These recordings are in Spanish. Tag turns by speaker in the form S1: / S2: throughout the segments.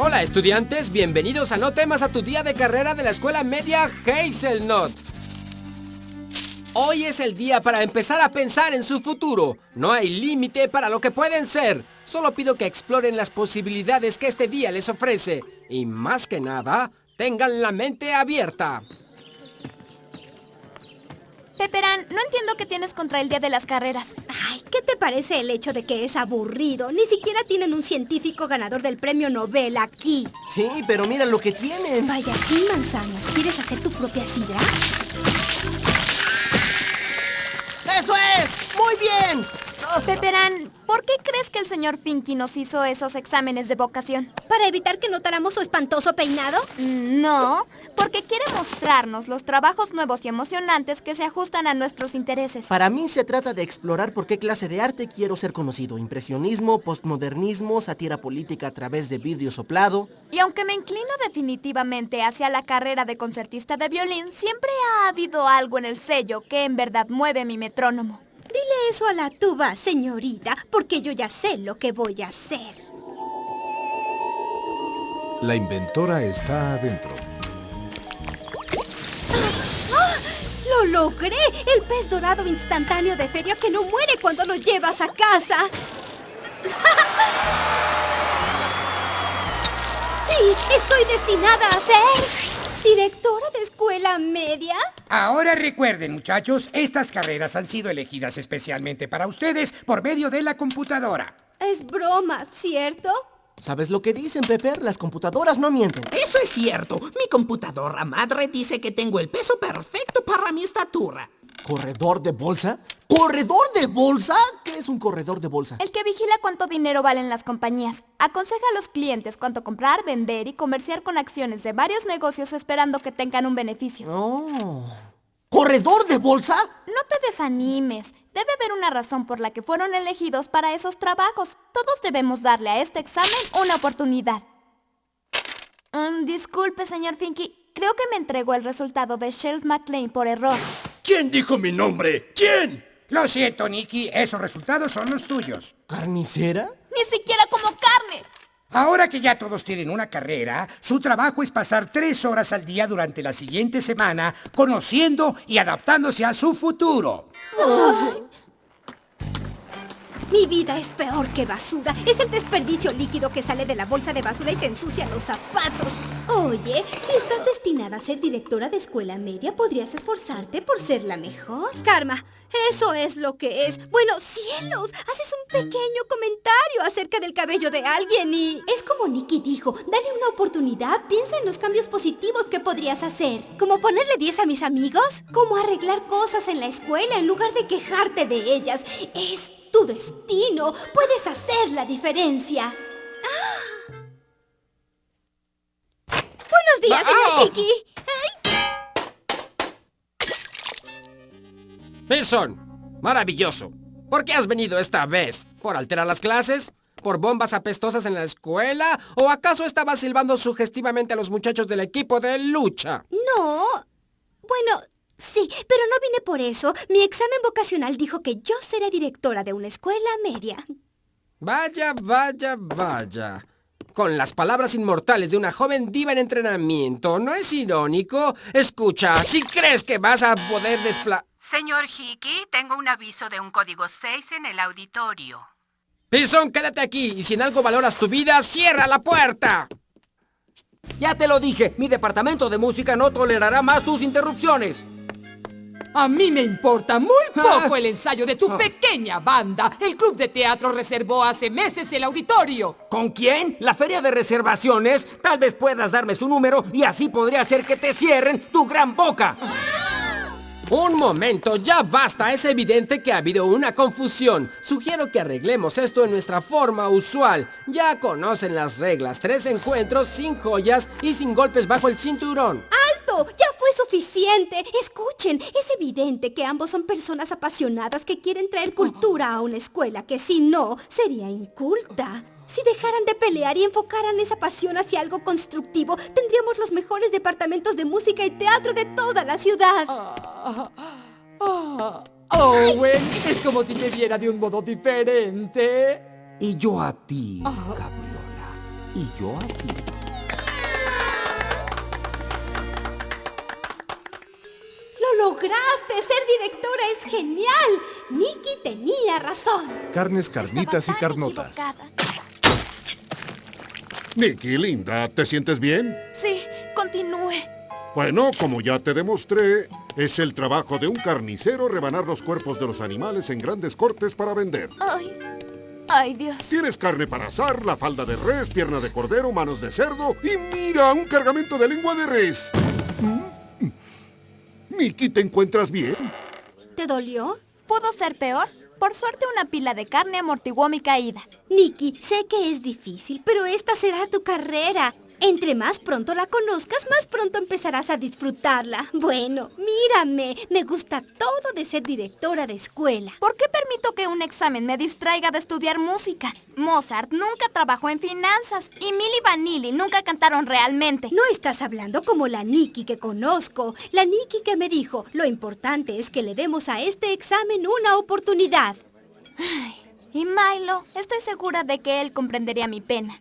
S1: Hola estudiantes, bienvenidos a No temas a tu día de carrera de la escuela media Hazelnut. Hoy es el día para empezar a pensar en su futuro. No hay límite para lo que pueden ser. Solo pido que exploren las posibilidades que este día les ofrece. Y más que nada, tengan la mente abierta.
S2: Peperán, no entiendo qué tienes contra el día de las carreras.
S3: Ay, ¿qué te parece el hecho de que es aburrido? Ni siquiera tienen un científico ganador del premio Nobel aquí.
S4: Sí, pero mira lo que tienen.
S3: Vaya, sin manzanas. ¿Quieres hacer tu propia sidra?
S4: ¡Eso es! ¡Muy bien!
S2: Peperán, ¿por qué crees que el señor Finky nos hizo esos exámenes de vocación?
S3: ¿Para evitar que notáramos su espantoso peinado?
S2: Mm, No, porque quiere mostrarnos los trabajos nuevos y emocionantes que se ajustan a nuestros intereses.
S4: Para mí se trata de explorar por qué clase de arte quiero ser conocido. Impresionismo, postmodernismo, sátira política a través de vidrio soplado.
S2: Y aunque me inclino definitivamente hacia la carrera de concertista de violín, siempre ha habido algo en el sello que en verdad mueve mi metrónomo.
S3: Dile eso a la tuba, señorita, porque yo ya sé lo que voy a hacer.
S5: La inventora está adentro.
S3: ¡Lo logré! El pez dorado instantáneo de feria que no muere cuando lo llevas a casa. Sí, estoy destinada a ser directora de escuela media.
S6: Ahora recuerden, muchachos, estas carreras han sido elegidas especialmente para ustedes por medio de la computadora.
S3: Es broma, ¿cierto?
S4: ¿Sabes lo que dicen, Pepper? Las computadoras no mienten.
S7: Eso es cierto. Mi computadora madre dice que tengo el peso perfecto para mi estatura.
S4: ¿Corredor de bolsa? ¿Corredor de bolsa? ¿Qué es un corredor de bolsa?
S2: El que vigila cuánto dinero valen las compañías. Aconseja a los clientes cuánto comprar, vender y comerciar con acciones de varios negocios esperando que tengan un beneficio.
S4: Oh. ¿Corredor de bolsa?
S2: No te desanimes. Debe haber una razón por la que fueron elegidos para esos trabajos. Todos debemos darle a este examen una oportunidad. Mm, disculpe, señor Finky. Creo que me entregó el resultado de Shelf McLean por error.
S8: ¿Quién dijo mi nombre? ¿Quién?
S6: Lo siento, Nicky, esos resultados son los tuyos.
S4: ¿Carnicera?
S2: Ni siquiera como carne.
S6: Ahora que ya todos tienen una carrera, su trabajo es pasar tres horas al día durante la siguiente semana conociendo y adaptándose a su futuro.
S3: Mi vida es peor que basura. Es el desperdicio líquido que sale de la bolsa de basura y te ensucia los zapatos. Oye, si estás destinada a ser directora de escuela media, podrías esforzarte por ser la mejor. Karma, eso es lo que es. Bueno, cielos, haces un pequeño comentario acerca del cabello de alguien y... Es como Nicky dijo, dale una oportunidad, piensa en los cambios positivos que podrías hacer. Como ponerle 10 a mis amigos, como arreglar cosas en la escuela en lugar de quejarte de ellas. Es tu destino. Puedes hacer la diferencia. ¡Ah! Buenos días, señor Hickey.
S1: Wilson, maravilloso. ¿Por qué has venido esta vez? ¿Por alterar las clases? ¿Por bombas apestosas en la escuela? ¿O acaso estabas silbando sugestivamente a los muchachos del equipo de lucha?
S3: No. Bueno, sí, pero no vine por eso. Mi examen vocacional dijo que yo seré directora de una escuela media.
S1: Vaya, vaya, vaya. Con las palabras inmortales de una joven diva en entrenamiento, ¿no es irónico? Escucha, si crees que vas a poder despla...
S9: Señor Hickey, tengo un aviso de un código 6 en el auditorio.
S1: Pearson, quédate aquí y si en algo valoras tu vida, cierra la puerta.
S10: Ya te lo dije, mi departamento de música no tolerará más tus interrupciones.
S11: A mí me importa muy poco el ensayo de tu pequeña banda. El club de teatro reservó hace meses el auditorio.
S10: ¿Con quién? ¿La feria de reservaciones? Tal vez puedas darme su número y así podría hacer que te cierren tu gran boca.
S1: Un momento, ya basta. Es evidente que ha habido una confusión. Sugiero que arreglemos esto en nuestra forma usual. Ya conocen las reglas. Tres encuentros sin joyas y sin golpes bajo el cinturón.
S3: ¡Ya fue suficiente! Escuchen, es evidente que ambos son personas apasionadas que quieren traer cultura a una escuela que si no, sería inculta. Si dejaran de pelear y enfocaran esa pasión hacia algo constructivo, tendríamos los mejores departamentos de música y teatro de toda la ciudad.
S11: Ah, Owen, es como si te viera de un modo diferente.
S10: Y yo a ti, Gabriola. y yo a ti.
S3: Lograste! ¡Ser directora es genial! Nikki tenía razón.
S5: Carnes, carnitas y carnotas.
S2: equivocada.
S12: Nicky, linda, ¿te sientes bien?
S2: Sí, continúe.
S12: Bueno, como ya te demostré, es el trabajo de un carnicero rebanar los cuerpos de los animales en grandes cortes para vender.
S2: Ay, ay Dios.
S12: Tienes carne para asar, la falda de res, pierna de cordero, manos de cerdo y mira, un cargamento de lengua de res. Mm. Nicky, ¿te encuentras bien?
S3: ¿Te dolió?
S2: ¿Pudo ser peor? Por suerte una pila de carne amortiguó mi caída.
S3: Nikki, sé que es difícil, pero esta será tu carrera. Entre más pronto la conozcas, más pronto empezarás a disfrutarla. Bueno, mírame, me gusta todo de ser directora de escuela.
S2: ¿Por qué permito que un examen me distraiga de estudiar música? Mozart nunca trabajó en finanzas y Milli Vanilli nunca cantaron realmente.
S3: No estás hablando como la Nikki que conozco. La Nikki que me dijo, lo importante es que le demos a este examen una oportunidad.
S2: Y Milo, estoy segura de que él comprendería mi pena.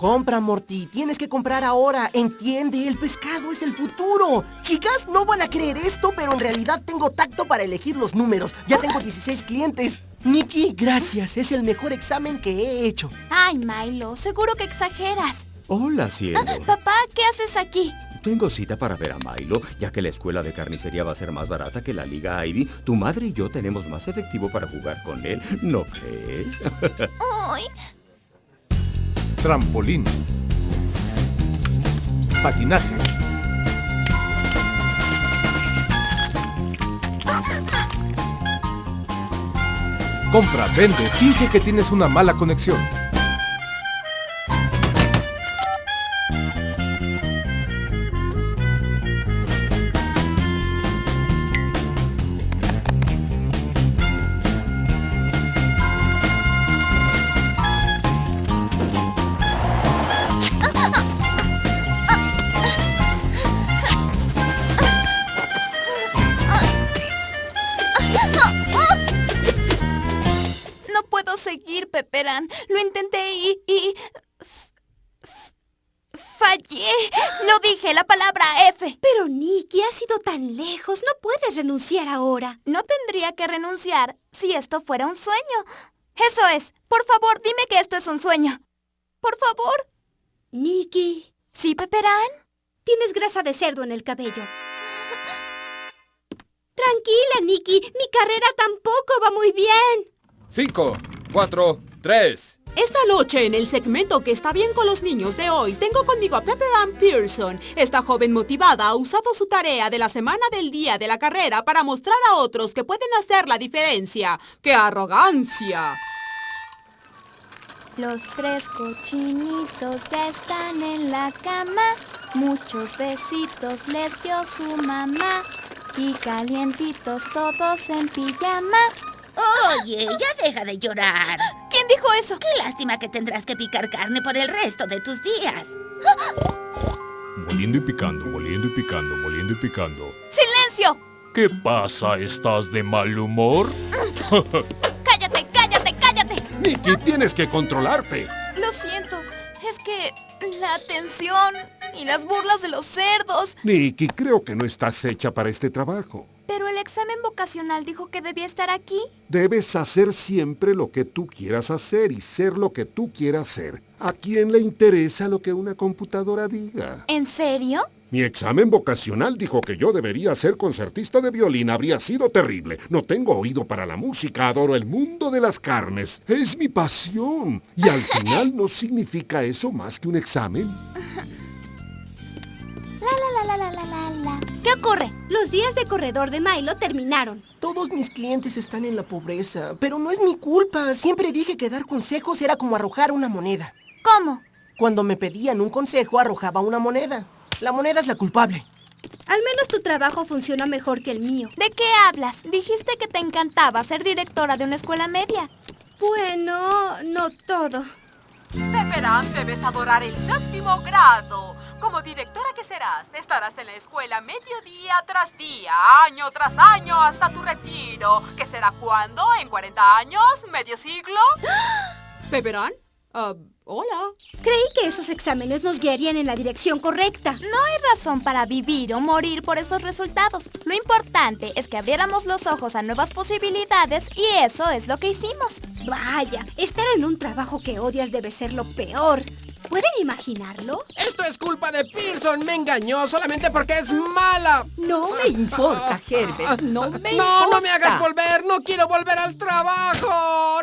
S4: Compra, Morty. Tienes que comprar ahora. Entiende, el pescado es el futuro. Chicas, no van a creer esto, pero en realidad tengo tacto para elegir los números. Ya tengo 16 clientes. Nikki, gracias. Es el mejor examen que he hecho.
S2: Ay, Milo, seguro que exageras.
S10: Hola, cielo.
S2: Papá, ¿qué haces aquí?
S10: Tengo cita para ver a Milo, ya que la escuela de carnicería va a ser más barata que la Liga Ivy. Tu madre y yo tenemos más efectivo para jugar con él, ¿no crees?
S2: Ay,
S5: Trampolín. Patinaje. Compra, vende, finge que tienes una mala conexión.
S2: Lo intenté y... y... Fallé. Lo dije, la palabra F.
S3: Pero Nikki, has ido tan lejos, no puedes renunciar ahora.
S2: No tendría que renunciar si esto fuera un sueño. Eso es. Por favor, dime que esto es un sueño. Por favor.
S3: Nikki,
S2: ¿Sí, Peperán?
S3: tienes grasa de cerdo en el cabello. Tranquila, Nikki, mi carrera tampoco va muy bien.
S13: 5, 4, 3.
S11: Esta noche, en el segmento que está bien con los niños de hoy, tengo conmigo a Pepper Ann Pearson. Esta joven motivada ha usado su tarea de la semana del día de la carrera para mostrar a otros que pueden hacer la diferencia. ¡Qué arrogancia!
S2: Los tres cochinitos ya están en la cama. Muchos besitos les dio su mamá. Y calientitos todos en pijama.
S14: Oye, ya deja de llorar.
S2: ¿Quién dijo eso?
S14: Qué lástima que tendrás que picar carne por el resto de tus días.
S15: Moliendo y picando, moliendo y picando, moliendo y picando.
S2: ¡Silencio!
S15: ¿Qué pasa? ¿Estás de mal humor?
S2: ¡Cállate, cállate, cállate!
S12: Nicky, tienes que controlarte.
S2: Lo siento. Es que la atención y las burlas de los cerdos.
S12: Nicky, creo que no estás hecha para este trabajo.
S2: Pero el examen vocacional dijo que debía estar aquí.
S12: Debes hacer siempre lo que tú quieras hacer y ser lo que tú quieras ser. ¿A quién le interesa lo que una computadora diga?
S2: ¿En serio?
S12: Mi examen vocacional dijo que yo debería ser concertista de violín. Habría sido terrible. No tengo oído para la música. Adoro el mundo de las carnes. Es mi pasión. Y al final no significa eso más que un examen.
S2: La la la la la la la. ¿Qué ocurre?
S3: Los días de corredor de Milo terminaron.
S4: Todos mis clientes están en la pobreza, pero no es mi culpa. Siempre dije que dar consejos era como arrojar una moneda.
S2: ¿Cómo?
S4: Cuando me pedían un consejo, arrojaba una moneda. La moneda es la culpable.
S3: Al menos tu trabajo funciona mejor que el mío.
S2: ¿De qué hablas? Dijiste que te encantaba ser directora de una escuela media.
S3: Bueno, no todo.
S11: Pepperán, debes adorar el séptimo grado. Como directora que serás, estarás en la escuela medio día tras día, año tras año, hasta tu retiro. ¿Qué será cuándo? ¿En 40 años? ¿Medio siglo? Pepperán, Ah, hola.
S3: Creí que esos exámenes nos guiarían en la dirección correcta.
S2: No hay razón para vivir o morir por esos resultados. Lo importante es que abriéramos los ojos a nuevas posibilidades y eso es lo que hicimos.
S3: Vaya, estar en un trabajo que odias debe ser lo peor. ¿Pueden imaginarlo?
S1: Esto es culpa de Pearson. Me engañó solamente porque es mala.
S16: No me importa, Herbert. No me
S1: No,
S16: importa.
S1: no me hagas volver. No quiero volver al trabajo.